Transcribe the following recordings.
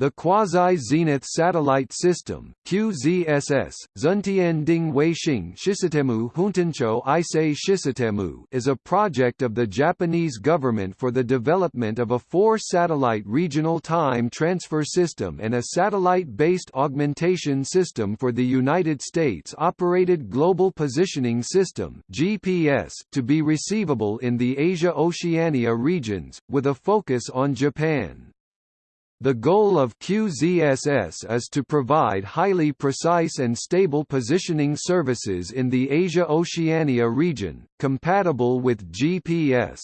The Quasi-Zenith Satellite System QZSS, Zuntian Weixing Shisatemu Huntancho Ise Shisatemu is a project of the Japanese government for the development of a four-satellite regional time transfer system and a satellite-based augmentation system for the United States-operated Global Positioning System GPS to be receivable in the Asia-Oceania regions, with a focus on Japan. The goal of QZSS is to provide highly precise and stable positioning services in the Asia-Oceania region, compatible with GPS.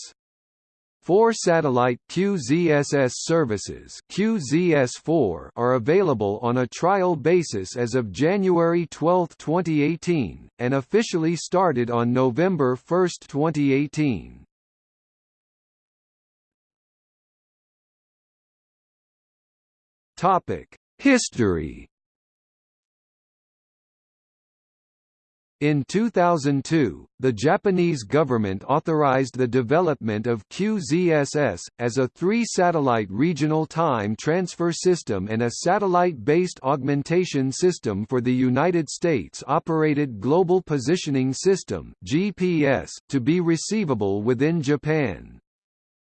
Four satellite QZSS services QZS4 are available on a trial basis as of January 12, 2018, and officially started on November 1, 2018. Topic: History. In 2002, the Japanese government authorized the development of QZSS, as a three-satellite regional time transfer system and a satellite-based augmentation system for the United States-operated Global Positioning System GPS, to be receivable within Japan.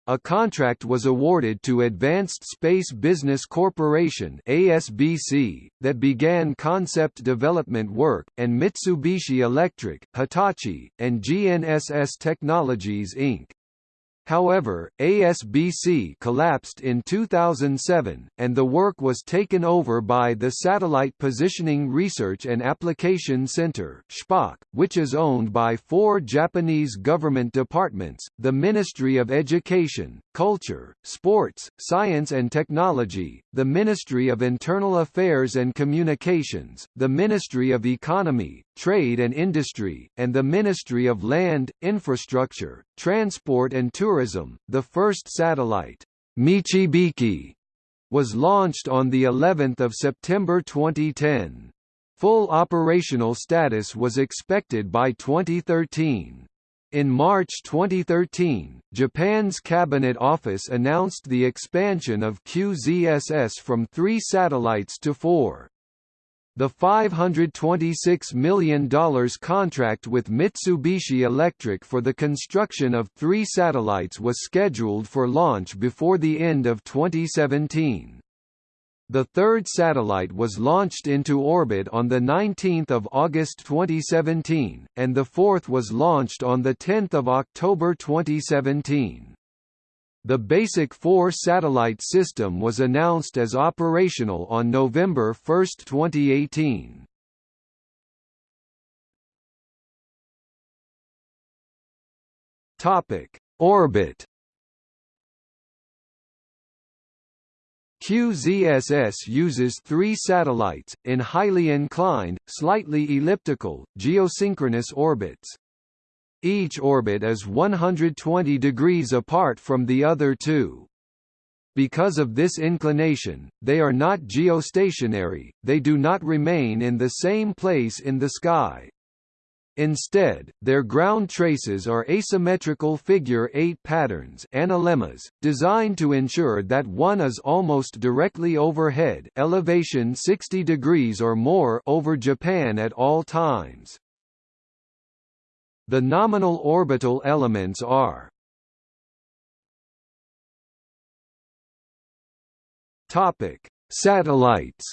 A contract was awarded to Advanced Space Business Corporation ASBC, that began concept development work, and Mitsubishi Electric, Hitachi, and GNSS Technologies Inc. However, ASBC collapsed in 2007, and the work was taken over by the Satellite Positioning Research and Application Center which is owned by four Japanese government departments, the Ministry of Education, Culture, Sports, Science and Technology, the Ministry of Internal Affairs and Communications, the Ministry of Economy, Trade and Industry, and the Ministry of Land, Infrastructure, Transport and Tourism. The first satellite, Michibiki, was launched on the 11th of September 2010. Full operational status was expected by 2013. In March 2013, Japan's Cabinet Office announced the expansion of QZSS from three satellites to four. The $526 million contract with Mitsubishi Electric for the construction of three satellites was scheduled for launch before the end of 2017. The third satellite was launched into orbit on 19 August 2017, and the fourth was launched on 10 October 2017. The basic four-satellite system was announced as operational on November 1, 2018. Topic: Orbit QZSS uses three satellites, in highly inclined, slightly elliptical, geosynchronous orbits. Each orbit is 120 degrees apart from the other two. Because of this inclination, they are not geostationary, they do not remain in the same place in the sky. Instead, their ground traces are asymmetrical figure-eight patterns analemmas, designed to ensure that one is almost directly overhead elevation 60 degrees or more over Japan at all times. The nominal orbital elements are Topic: Satellites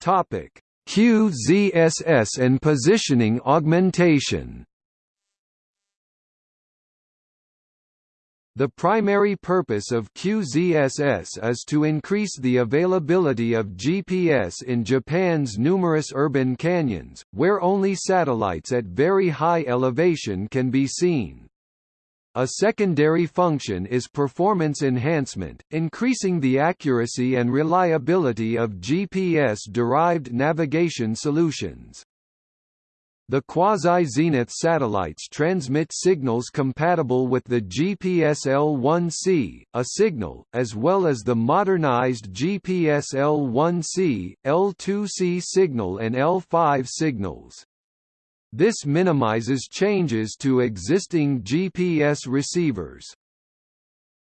Topic: QZSS and positioning augmentation. The primary purpose of QZSS is to increase the availability of GPS in Japan's numerous urban canyons, where only satellites at very high elevation can be seen. A secondary function is performance enhancement, increasing the accuracy and reliability of GPS-derived navigation solutions. The quasi-zenith satellites transmit signals compatible with the GPS L1C, a signal, as well as the modernized GPS L1C, L2C signal and L5 signals. This minimizes changes to existing GPS receivers.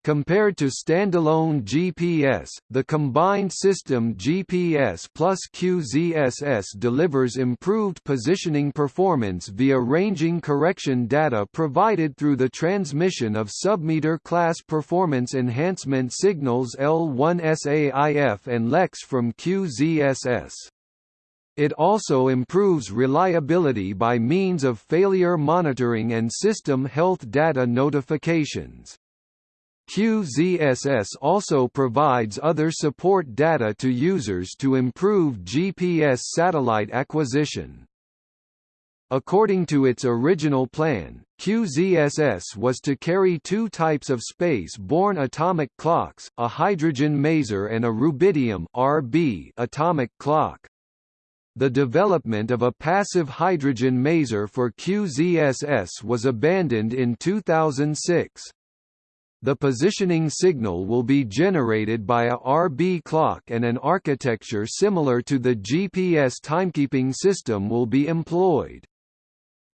Compared to standalone GPS, the combined system GPS plus QZSS delivers improved positioning performance via ranging correction data provided through the transmission of submeter class performance enhancement signals L1SAIF and LEX from QZSS. It also improves reliability by means of failure monitoring and system health data notifications. QZSS also provides other support data to users to improve GPS satellite acquisition. According to its original plan, QZSS was to carry two types of space-borne atomic clocks, a hydrogen maser and a rubidium RB atomic clock. The development of a passive hydrogen maser for QZSS was abandoned in 2006. The positioning signal will be generated by a RB clock and an architecture similar to the GPS timekeeping system will be employed.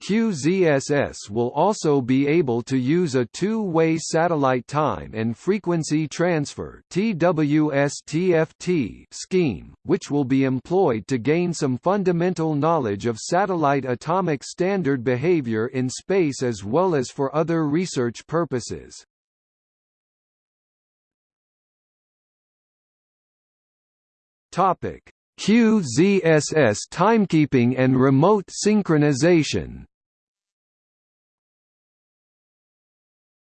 QZSS will also be able to use a two-way satellite time and frequency transfer (TWS-TFT) scheme, which will be employed to gain some fundamental knowledge of satellite atomic standard behavior in space as well as for other research purposes. Topic: QZSS timekeeping and remote synchronization.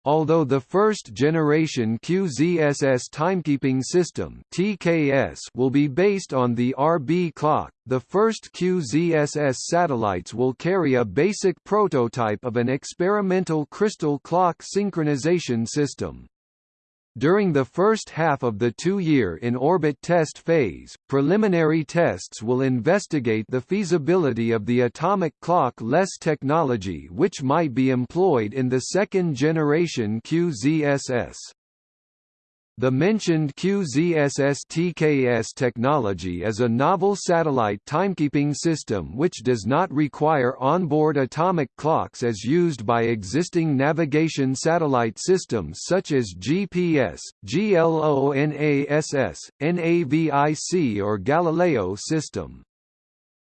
Although the first generation QZSS timekeeping system (TKS) will be based on the RB clock, the first QZSS satellites will carry a basic prototype of an experimental crystal clock synchronization system. During the first half of the two-year in-orbit test phase, preliminary tests will investigate the feasibility of the atomic clock-less technology which might be employed in the second-generation QZSS. The mentioned QZSS-TKS technology is a novel satellite timekeeping system which does not require onboard atomic clocks as used by existing navigation satellite systems such as GPS, GLONASS, NAVIC or Galileo system.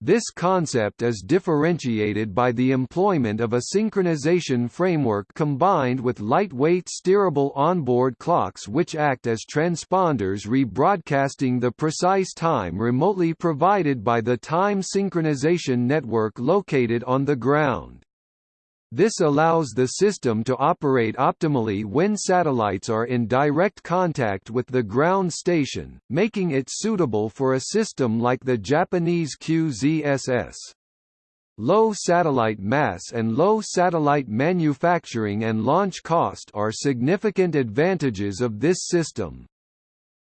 This concept is differentiated by the employment of a synchronization framework combined with lightweight steerable onboard clocks which act as transponders rebroadcasting the precise time remotely provided by the time synchronization network located on the ground. This allows the system to operate optimally when satellites are in direct contact with the ground station, making it suitable for a system like the Japanese QZSS. Low satellite mass and low satellite manufacturing and launch cost are significant advantages of this system.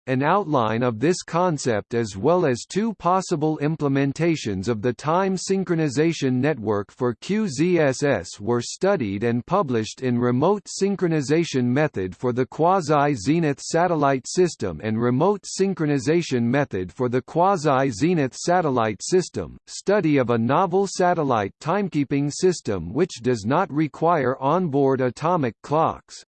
An outline of this concept as well as two possible implementations of the time synchronization network for QZSS were studied and published in Remote Synchronization Method for the Quasi-Zenith Satellite System and Remote Synchronization Method for the Quasi-Zenith Satellite System, study of a novel satellite timekeeping system which does not require onboard atomic clocks.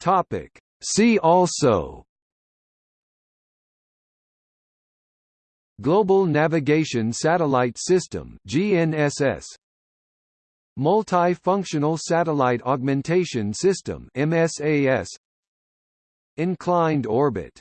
Topic. See also. Global Navigation Satellite System GNSS Multifunctional Satellite Augmentation System MSAS Inclined Orbit